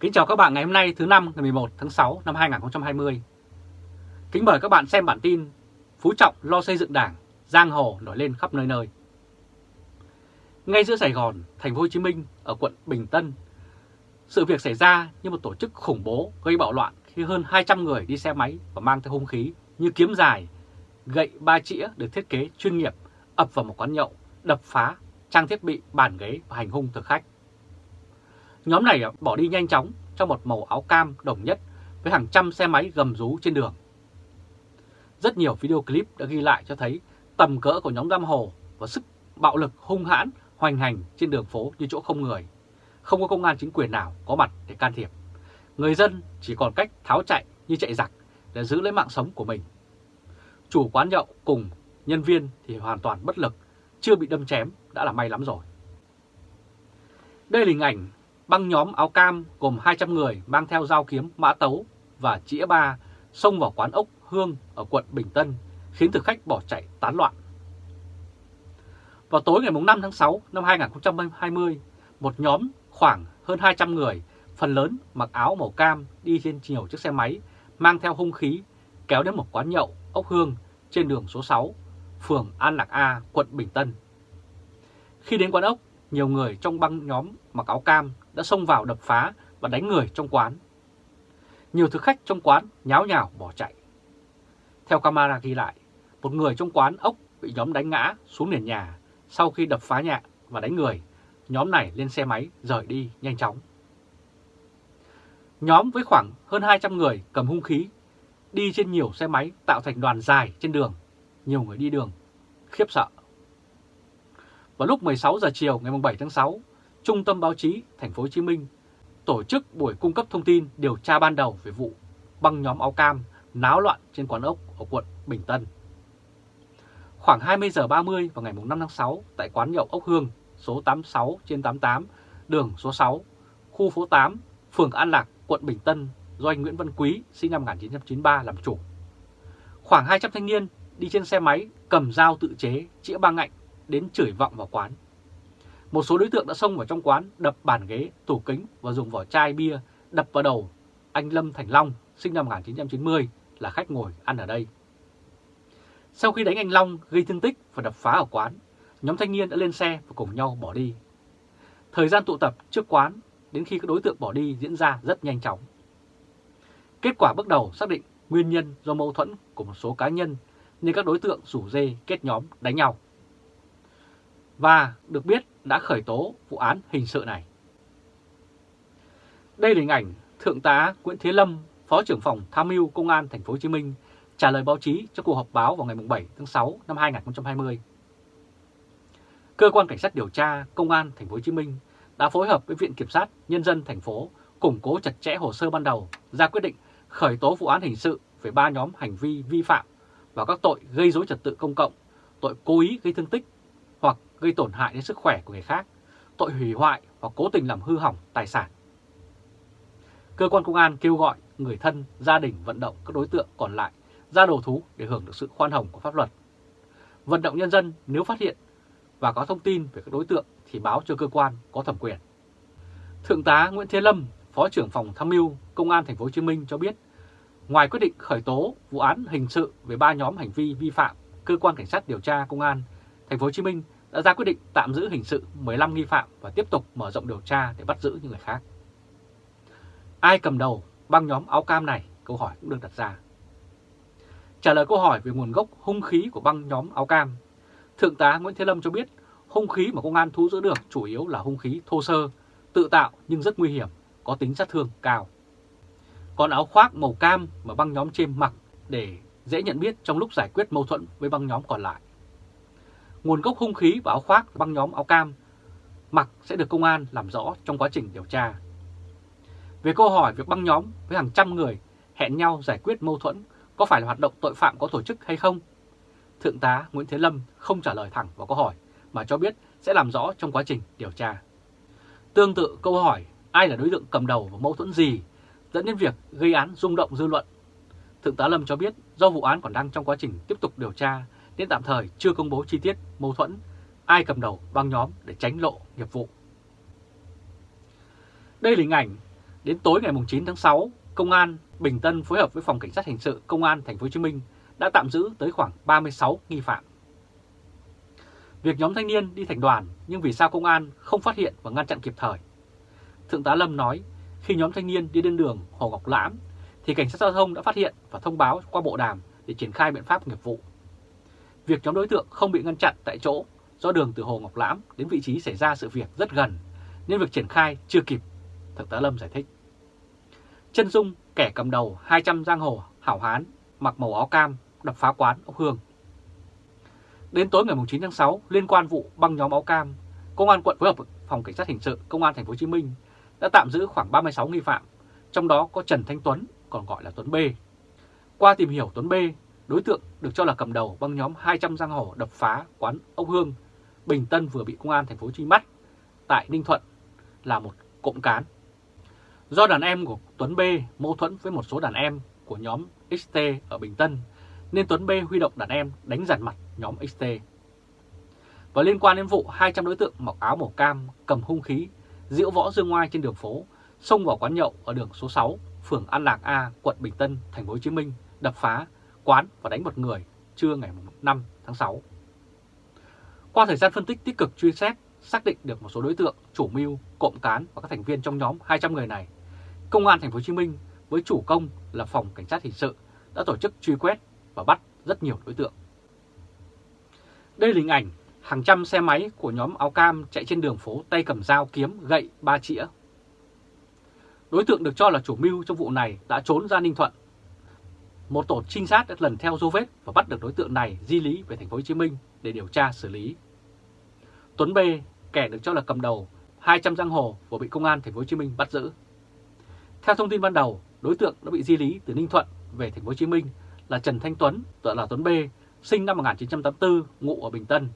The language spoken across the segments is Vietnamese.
Kính chào các bạn ngày hôm nay thứ năm ngày 11 tháng 6 năm 2020. Kính mời các bạn xem bản tin Phú Trọng lo xây dựng đảng, giang hồ nổi lên khắp nơi nơi. Ngay giữa Sài Gòn, thành phố Hồ Chí Minh ở quận Bình Tân, sự việc xảy ra như một tổ chức khủng bố gây bạo loạn khi hơn 200 người đi xe máy và mang theo hung khí như kiếm dài, gậy ba chĩa được thiết kế chuyên nghiệp ập vào một quán nhậu, đập phá trang thiết bị, bàn ghế và hành hung thực khách. Nhóm này à, bỏ đi nhanh chóng trong một màu áo cam đồng nhất với hàng trăm xe máy gầm rú trên đường. Rất nhiều video clip đã ghi lại cho thấy tầm cỡ của nhóm giam hồ và sức bạo lực hung hãn hoành hành trên đường phố như chỗ không người. Không có công an chính quyền nào có mặt để can thiệp. Người dân chỉ còn cách tháo chạy như chạy giặc để giữ lấy mạng sống của mình. Chủ quán nhậu cùng nhân viên thì hoàn toàn bất lực, chưa bị đâm chém đã là may lắm rồi. Đây là hình ảnh băng nhóm áo cam gồm 200 người mang theo dao kiếm, mã tấu và chĩa ba xông vào quán ốc Hương ở quận Bình Tân, khiến thực khách bỏ chạy tán loạn. Vào tối ngày 5 tháng 6 năm 2020, một nhóm khoảng hơn 200 người, phần lớn mặc áo màu cam đi trên nhiều chiếc xe máy, mang theo hung khí, kéo đến một quán nhậu ốc Hương trên đường số 6, phường An Lạc A, quận Bình Tân. Khi đến quán ốc, nhiều người trong băng nhóm mặc áo cam đã xông vào đập phá và đánh người trong quán. Nhiều thực khách trong quán nháo nhào bỏ chạy. Theo camera ghi lại, một người trong quán ốc bị nhóm đánh ngã xuống nền nhà sau khi đập phá nhà và đánh người. Nhóm này lên xe máy rời đi nhanh chóng. Nhóm với khoảng hơn 200 người cầm hung khí đi trên nhiều xe máy tạo thành đoàn dài trên đường. Nhiều người đi đường khiếp sợ. Vào lúc 16 giờ chiều ngày 7 tháng 6, Trung tâm Báo chí Thành phố Hồ Chí Minh tổ chức buổi cung cấp thông tin điều tra ban đầu về vụ băng nhóm áo cam náo loạn trên quán ốc ở quận Bình Tân. Khoảng 20 giờ 30 vào ngày 5 tháng 6 tại quán nhậu ốc Hương số 86 trên 88 đường số 6 khu phố 8 phường An Lạc quận Bình Tân do anh Nguyễn Văn Quý sinh năm 1993 làm chủ. Khoảng 200 thanh niên đi trên xe máy cầm dao tự chế chĩa ba ngạnh đến chửi vọng vào quán. Một số đối tượng đã xông vào trong quán đập bàn ghế, tủ kính và dùng vỏ chai bia đập vào đầu anh Lâm Thành Long sinh năm 1990 là khách ngồi ăn ở đây. Sau khi đánh anh Long gây thương tích và đập phá ở quán, nhóm thanh niên đã lên xe và cùng nhau bỏ đi. Thời gian tụ tập trước quán đến khi các đối tượng bỏ đi diễn ra rất nhanh chóng. Kết quả bước đầu xác định nguyên nhân do mâu thuẫn của một số cá nhân nên các đối tượng rủ dê kết nhóm đánh nhau. Và được biết đã khởi tố vụ án hình sự này. Đây là hình ảnh Thượng tá Nguyễn Thế Lâm, Phó trưởng phòng tham mưu Công an Thành phố Hồ Chí Minh trả lời báo chí cho cuộc họp báo vào ngày 7 tháng 6 năm 2020. Cơ quan cảnh sát điều tra Công an Thành phố Hồ Chí Minh đã phối hợp với Viện Kiểm sát Nhân dân thành phố củng cố chặt chẽ hồ sơ ban đầu, ra quyết định khởi tố vụ án hình sự về ba nhóm hành vi vi phạm và các tội gây dối trật tự công cộng, tội cố ý gây thương tích gây tổn hại đến sức khỏe của người khác, tội hủy hoại hoặc cố tình làm hư hỏng tài sản. Cơ quan công an kêu gọi người thân, gia đình vận động các đối tượng còn lại ra đầu thú để hưởng được sự khoan hồng của pháp luật. Vận động nhân dân nếu phát hiện và có thông tin về các đối tượng thì báo cho cơ quan có thẩm quyền. Thượng tá Nguyễn Thế Lâm, Phó trưởng phòng tham mưu Công an thành phố Hồ Chí Minh cho biết, ngoài quyết định khởi tố vụ án hình sự về ba nhóm hành vi vi phạm, cơ quan cảnh sát điều tra công an thành phố Hồ Chí Minh đã ra quyết định tạm giữ hình sự 15 nghi phạm và tiếp tục mở rộng điều tra để bắt giữ những người khác. Ai cầm đầu băng nhóm áo cam này? Câu hỏi cũng được đặt ra. Trả lời câu hỏi về nguồn gốc hung khí của băng nhóm áo cam, Thượng tá Nguyễn Thế Lâm cho biết hung khí mà công an thu giữ được chủ yếu là hung khí thô sơ, tự tạo nhưng rất nguy hiểm, có tính sát thương cao. Còn áo khoác màu cam mà băng nhóm trên mặc để dễ nhận biết trong lúc giải quyết mâu thuẫn với băng nhóm còn lại. Nguồn gốc hung khí và áo khoác băng nhóm áo cam mặc sẽ được công an làm rõ trong quá trình điều tra. Về câu hỏi việc băng nhóm với hàng trăm người hẹn nhau giải quyết mâu thuẫn có phải là hoạt động tội phạm có tổ chức hay không? Thượng tá Nguyễn Thế Lâm không trả lời thẳng vào câu hỏi mà cho biết sẽ làm rõ trong quá trình điều tra. Tương tự câu hỏi ai là đối tượng cầm đầu và mâu thuẫn gì dẫn đến việc gây án rung động dư luận. Thượng tá Lâm cho biết do vụ án còn đang trong quá trình tiếp tục điều tra nên tạm thời chưa công bố chi tiết mâu thuẫn ai cầm đầu băng nhóm để tránh lộ nghiệp vụ. Đây là hình ảnh Đến tối ngày 9 tháng 6, Công an Bình Tân phối hợp với Phòng Cảnh sát Hình sự Công an Thành phố Hồ Chí Minh đã tạm giữ tới khoảng 36 nghi phạm. Việc nhóm thanh niên đi thành đoàn nhưng vì sao công an không phát hiện và ngăn chặn kịp thời? Thượng tá Lâm nói khi nhóm thanh niên đi lên đường Hồ Ngọc Lãm thì cảnh sát giao thông đã phát hiện và thông báo qua bộ đàm để triển khai biện pháp nghiệp vụ. Việc nhóm đối tượng không bị ngăn chặn tại chỗ do đường từ Hồ Ngọc Lãm đến vị trí xảy ra sự việc rất gần nên việc triển khai chưa kịp, Thượng tá Lâm giải thích. Chân Dung, kẻ cầm đầu 200 giang hồ hảo hán, mặc màu áo cam, đập phá quán ốc hương. Đến tối ngày 9 tháng 6, liên quan vụ băng nhóm áo cam, Công an quận phối hợp Phòng Cảnh sát Hình sự Công an Thành phố Hồ Chí Minh đã tạm giữ khoảng 36 nghi phạm, trong đó có Trần Thanh Tuấn, còn gọi là Tuấn B. Qua tìm hiểu Tuấn B, đối tượng được cho là cầm đầu băng nhóm 200 giang hồ đập phá quán ốc hương, Bình Tân vừa bị Công an Thành phố Hồ Chí Minh bắt tại Ninh Thuận là một cộng cán Do đàn em của Tuấn B mâu thuẫn với một số đàn em của nhóm XT ở Bình Tân, nên Tuấn B huy động đàn em đánh giàn mặt nhóm XT. Và liên quan đến vụ 200 đối tượng mặc áo màu cam cầm hung khí, diễu võ dương ngoai trên đường phố, xông vào quán nhậu ở đường số 6, phường An Lạc A, quận Bình Tân, thành phố Hồ Chí Minh, đập phá quán và đánh một người trưa ngày 5 tháng 6. Qua thời gian phân tích tích cực truy xét, xác định được một số đối tượng, chủ mưu, cộng cán và các thành viên trong nhóm 200 người này Công an thành phố Hồ Chí Minh với chủ công là phòng cảnh sát hình sự đã tổ chức truy quét và bắt rất nhiều đối tượng. Đây là hình ảnh hàng trăm xe máy của nhóm áo cam chạy trên đường phố tay cầm dao kiếm gậy ba chĩa. Đối tượng được cho là chủ mưu trong vụ này đã trốn ra Ninh Thuận. Một tổ trinh sát đã lần theo dấu vết và bắt được đối tượng này di lý về thành phố Hồ Chí Minh để điều tra xử lý. Tuấn B, kẻ được cho là cầm đầu 200 giang hồ vừa bị công an thành phố Hồ Chí Minh bắt giữ. Theo thông tin ban đầu, đối tượng đã bị di lý từ Ninh Thuận về thành phố Hồ Chí Minh là Trần Thanh Tuấn, tựa là Tuấn B, sinh năm 1984, ngụ ở Bình Tân.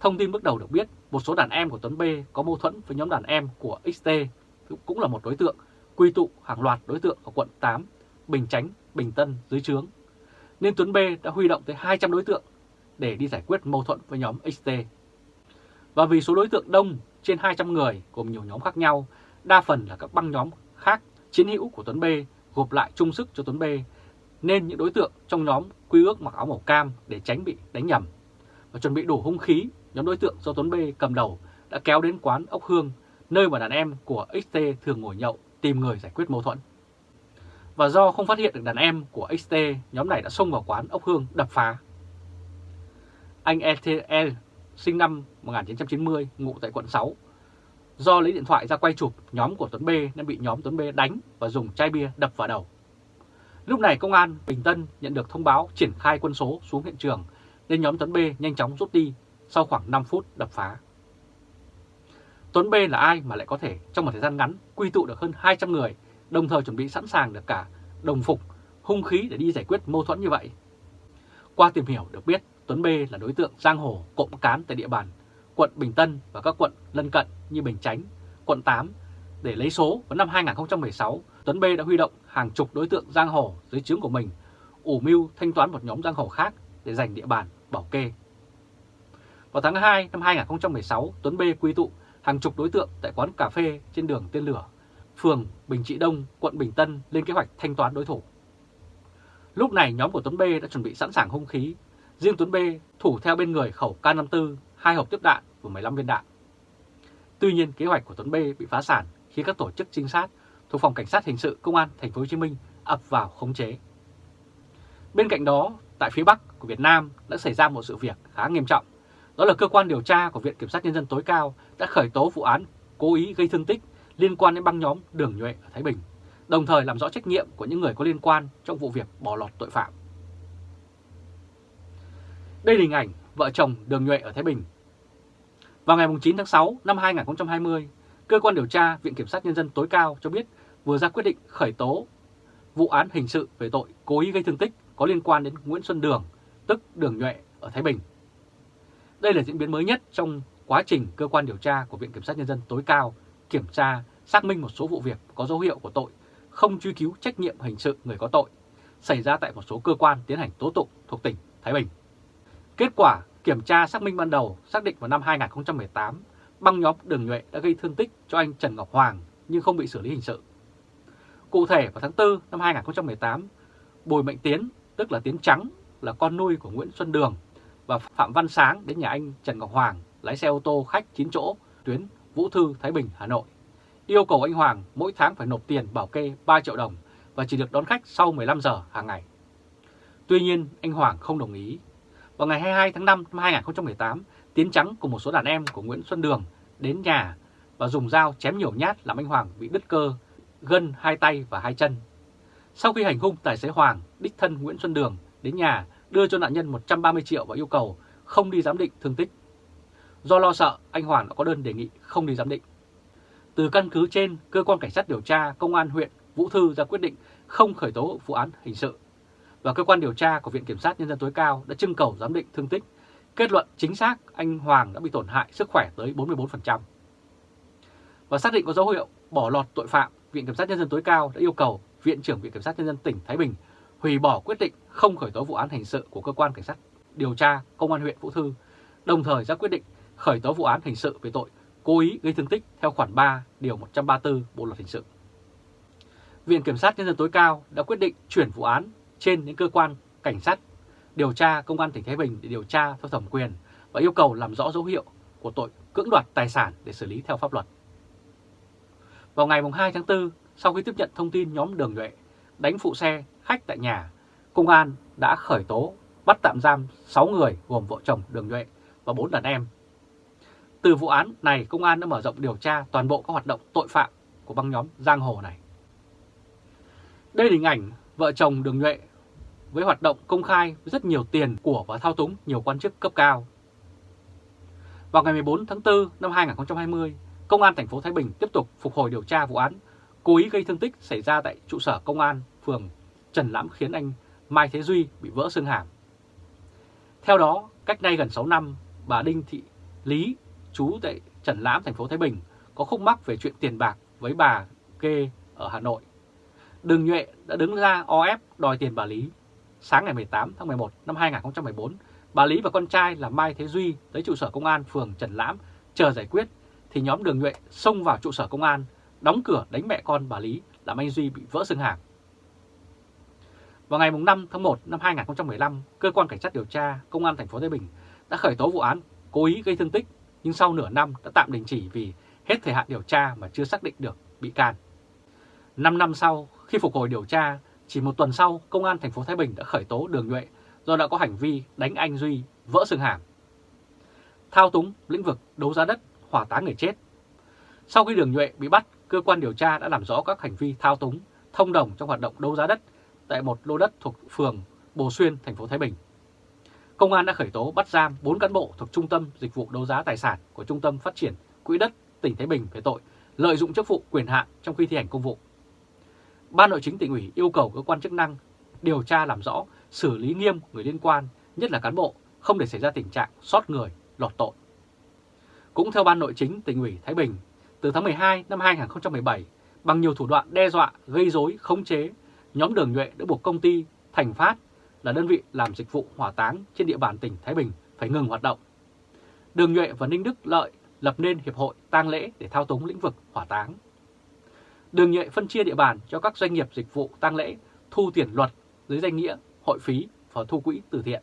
Thông tin bước đầu được biết, một số đàn em của Tuấn B có mâu thuẫn với nhóm đàn em của XT, cũng là một đối tượng, quy tụ hàng loạt đối tượng ở quận 8, Bình Chánh, Bình Tân dưới trướng. Nên Tuấn B đã huy động tới 200 đối tượng để đi giải quyết mâu thuẫn với nhóm XT. Và vì số đối tượng đông trên 200 người gồm nhiều nhóm khác nhau, đa phần là các băng nhóm khác chiến hữu của Tuấn B gộp lại chung sức cho Tuấn B nên những đối tượng trong nhóm quy ước mặc áo màu cam để tránh bị đánh nhầm. Và chuẩn bị đủ hung khí, nhóm đối tượng do Tuấn B cầm đầu đã kéo đến quán ốc hương, nơi mà đàn em của XT thường ngồi nhậu tìm người giải quyết mâu thuẫn. Và do không phát hiện được đàn em của XT, nhóm này đã xông vào quán ốc hương đập phá. Anh ETL, sinh năm 1990, ngụ tại quận 6, Do lấy điện thoại ra quay chụp nhóm của Tuấn B nên bị nhóm Tuấn B đánh và dùng chai bia đập vào đầu. Lúc này công an Bình Tân nhận được thông báo triển khai quân số xuống hiện trường nên nhóm Tuấn B nhanh chóng rút đi sau khoảng 5 phút đập phá. Tuấn B là ai mà lại có thể trong một thời gian ngắn quy tụ được hơn 200 người đồng thời chuẩn bị sẵn sàng được cả đồng phục, hung khí để đi giải quyết mâu thuẫn như vậy. Qua tìm hiểu được biết Tuấn B là đối tượng giang hồ cộng cán tại địa bàn quận Bình Tân và các quận lân cận như Bình Chánh, quận 8 để lấy số vào năm 2016, Tuấn B đã huy động hàng chục đối tượng giang hồ dưới trướng của mình, ủ mưu thanh toán một nhóm giang hồ khác để giành địa bàn bảo kê. Vào tháng 2 năm 2016, Tuấn B quy tụ hàng chục đối tượng tại quán cà phê trên đường Tên Lửa, phường Bình Trị Đông, quận Bình Tân lên kế hoạch thanh toán đối thủ. Lúc này nhóm của Tuấn B đã chuẩn bị sẵn sàng hung khí, riêng Tuấn B thủ theo bên người khẩu K54 hai hộp tiếp đạn và 15 viên đạn. Tuy nhiên, kế hoạch của Tuấn B bị phá sản khi các tổ chức trinh sát thuộc phòng cảnh sát hình sự công an thành phố Hồ Chí Minh ập vào khống chế. Bên cạnh đó, tại phía Bắc của Việt Nam đã xảy ra một sự việc khá nghiêm trọng. Đó là cơ quan điều tra của Viện Kiểm sát Nhân dân tối cao đã khởi tố vụ án cố ý gây thương tích liên quan đến băng nhóm Đường Nhuệ ở Thái Bình, đồng thời làm rõ trách nhiệm của những người có liên quan trong vụ việc bỏ lọt tội phạm. Đây là hình ảnh vợ chồng Đường Nhuệ ở Thái Bình vào ngày 9 tháng 6 năm 2020, Cơ quan điều tra Viện Kiểm sát Nhân dân tối cao cho biết vừa ra quyết định khởi tố vụ án hình sự về tội cố ý gây thương tích có liên quan đến Nguyễn Xuân Đường, tức Đường Nhuệ ở Thái Bình. Đây là diễn biến mới nhất trong quá trình cơ quan điều tra của Viện Kiểm sát Nhân dân tối cao kiểm tra, xác minh một số vụ việc có dấu hiệu của tội không truy cứu trách nhiệm hình sự người có tội xảy ra tại một số cơ quan tiến hành tố tụng thuộc tỉnh Thái Bình. Kết quả Kiểm tra xác minh ban đầu xác định vào năm 2018, băng nhóm Đường Nhuệ đã gây thương tích cho anh Trần Ngọc Hoàng, nhưng không bị xử lý hình sự. Cụ thể vào tháng 4 năm 2018, Bùi Mạnh Tiến, tức là Tiến Trắng, là con nuôi của Nguyễn Xuân Đường và Phạm Văn Sáng đến nhà anh Trần Ngọc Hoàng lái xe ô tô khách 9 chỗ tuyến Vũ Thư, Thái Bình, Hà Nội. Yêu cầu anh Hoàng mỗi tháng phải nộp tiền bảo kê 3 triệu đồng và chỉ được đón khách sau 15 giờ hàng ngày. Tuy nhiên, anh Hoàng không đồng ý. Vào ngày 22 tháng 5 năm 2018, Tiến Trắng cùng một số đàn em của Nguyễn Xuân Đường đến nhà và dùng dao chém nhiều nhát làm anh Hoàng bị đứt cơ, gân hai tay và hai chân. Sau khi hành hung tài xế Hoàng, đích thân Nguyễn Xuân Đường đến nhà đưa cho nạn nhân 130 triệu và yêu cầu không đi giám định thương tích. Do lo sợ, anh Hoàng đã có đơn đề nghị không đi giám định. Từ căn cứ trên, cơ quan cảnh sát điều tra công an huyện Vũ Thư ra quyết định không khởi tố vụ án hình sự. Và cơ quan điều tra của Viện Kiểm sát Nhân dân tối cao đã trưng cầu giám định thương tích, kết luận chính xác anh Hoàng đã bị tổn hại sức khỏe tới 44%. Và xác định có dấu hiệu bỏ lọt tội phạm, Viện Kiểm sát Nhân dân tối cao đã yêu cầu Viện trưởng Viện Kiểm sát Nhân dân tỉnh Thái Bình hủy bỏ quyết định không khởi tố vụ án hình sự của cơ quan cảnh sát điều tra công an huyện Vũ Thư, đồng thời ra quyết định khởi tố vụ án hình sự về tội cố ý gây thương tích theo khoản 3 điều 134 Bộ luật hình sự. Viện Kiểm sát Nhân dân tối cao đã quyết định chuyển vụ án trên đến cơ quan cảnh sát điều tra công an tỉnh Thái Bình để điều tra theo thẩm quyền và yêu cầu làm rõ dấu hiệu của tội cưỡng đoạt tài sản để xử lý theo pháp luật. Vào ngày 2 tháng 4, sau khi tiếp nhận thông tin nhóm Đường Nhuệ đánh phụ xe khách tại nhà, công an đã khởi tố bắt tạm giam 6 người gồm vợ chồng Đường Nhuệ và 4 đàn em. Từ vụ án này, công an đã mở rộng điều tra toàn bộ các hoạt động tội phạm của băng nhóm giang hồ này. Đây là hình ảnh vợ chồng Đường Nhuệ với hoạt động công khai với rất nhiều tiền của và thao túng nhiều quan chức cấp cao. Vào ngày 14 tháng 4 năm 2020, Công an thành phố Thái Bình tiếp tục phục hồi điều tra vụ án cố ý gây thương tích xảy ra tại trụ sở công an phường Trần Lãm khiến anh Mai Thế Duy bị vỡ xương hàm. Theo đó, cách nay gần 6 năm, bà Đinh Thị Lý, chú tại Trần Lãm, thành phố Thái Bình, có khúc mắc về chuyện tiền bạc với bà Kê ở Hà Nội. Đường Nhuệ đã đứng ra o ép đòi tiền bà Lý. Sáng ngày 18 tháng 11 năm 2014, bà Lý và con trai là Mai Thế Duy tới trụ sở công an phường Trần Lãm chờ giải quyết, thì nhóm Đường Nhuệ xông vào trụ sở công an, đóng cửa đánh mẹ con bà Lý làm anh Duy bị vỡ xương hàm. Vào ngày 5 tháng 1 năm 2015, cơ quan cảnh sát điều tra công an thành phố Thái Bình đã khởi tố vụ án cố ý gây thương tích, nhưng sau nửa năm đã tạm đình chỉ vì hết thời hạn điều tra mà chưa xác định được bị can. 5 năm sau, khi phục hồi điều tra, chỉ một tuần sau, công an thành phố Thái Bình đã khởi tố Đường Nhuệ do đã có hành vi đánh anh Duy vỡ xương hàm. Thao túng lĩnh vực đấu giá đất, hỏa táng người chết. Sau khi Đường Nhuệ bị bắt, cơ quan điều tra đã làm rõ các hành vi thao túng, thông đồng trong hoạt động đấu giá đất tại một lô đất thuộc phường Bồ Xuyên, thành phố Thái Bình. Công an đã khởi tố bắt giam 4 cán bộ thuộc Trung tâm Dịch vụ Đấu giá Tài sản của Trung tâm Phát triển Quỹ đất tỉnh Thái Bình về tội lợi dụng chức vụ quyền hạn trong khi thi hành công vụ. Ban nội chính tỉnh ủy yêu cầu cơ quan chức năng điều tra làm rõ, xử lý nghiêm người liên quan, nhất là cán bộ, không để xảy ra tình trạng sót người, lọt tội. Cũng theo Ban nội chính tỉnh ủy Thái Bình, từ tháng 12 năm 2017, bằng nhiều thủ đoạn đe dọa, gây rối, khống chế, nhóm Đường Nhuệ đã buộc công ty Thành Phát là đơn vị làm dịch vụ hỏa táng trên địa bàn tỉnh Thái Bình phải ngừng hoạt động. Đường Nhuệ và Ninh Đức Lợi lập nên Hiệp hội tang lễ để thao túng lĩnh vực hỏa táng. Đường Nhuệ phân chia địa bàn cho các doanh nghiệp dịch vụ tang lễ thu tiền luật dưới danh nghĩa hội phí và thu quỹ từ thiện.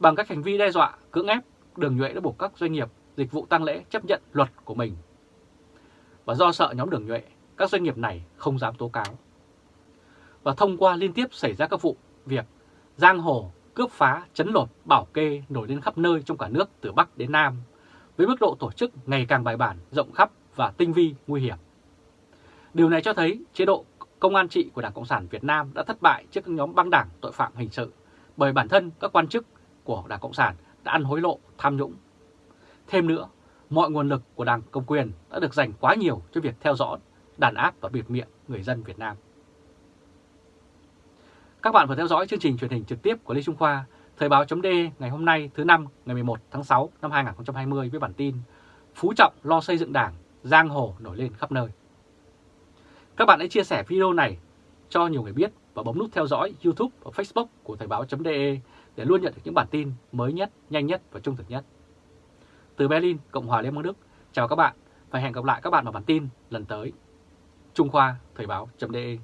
Bằng các hành vi đe dọa, cưỡng ép, Đường Nhuệ đã buộc các doanh nghiệp dịch vụ tang lễ chấp nhận luật của mình. Và do sợ nhóm Đường Nhuệ, các doanh nghiệp này không dám tố cáo và thông qua liên tiếp xảy ra các vụ việc giang hồ, cướp phá, chấn lột, bảo kê nổi lên khắp nơi trong cả nước từ Bắc đến Nam, với mức độ tổ chức ngày càng bài bản, rộng khắp và tinh vi, nguy hiểm. Điều này cho thấy chế độ công an trị của Đảng Cộng sản Việt Nam đã thất bại trước các nhóm băng đảng tội phạm hình sự bởi bản thân các quan chức của Đảng Cộng sản đã ăn hối lộ, tham nhũng. Thêm nữa, mọi nguồn lực của Đảng Công quyền đã được dành quá nhiều cho việc theo dõi, đàn áp và biệt miệng người dân Việt Nam. Các bạn vừa theo dõi chương trình truyền hình trực tiếp của Lê Trung Khoa, Thời báo chấm ngày hôm nay thứ năm ngày 11 tháng 6 năm 2020 với bản tin Phú Trọng lo xây dựng đảng, giang hồ nổi lên khắp nơi. Các bạn hãy chia sẻ video này cho nhiều người biết và bấm nút theo dõi YouTube và Facebook của Thời báo.de để luôn nhận được những bản tin mới nhất, nhanh nhất và trung thực nhất. Từ Berlin, Cộng hòa Liên bang Đức, chào các bạn và hẹn gặp lại các bạn vào bản tin lần tới. Trung Khoa, Thời báo.de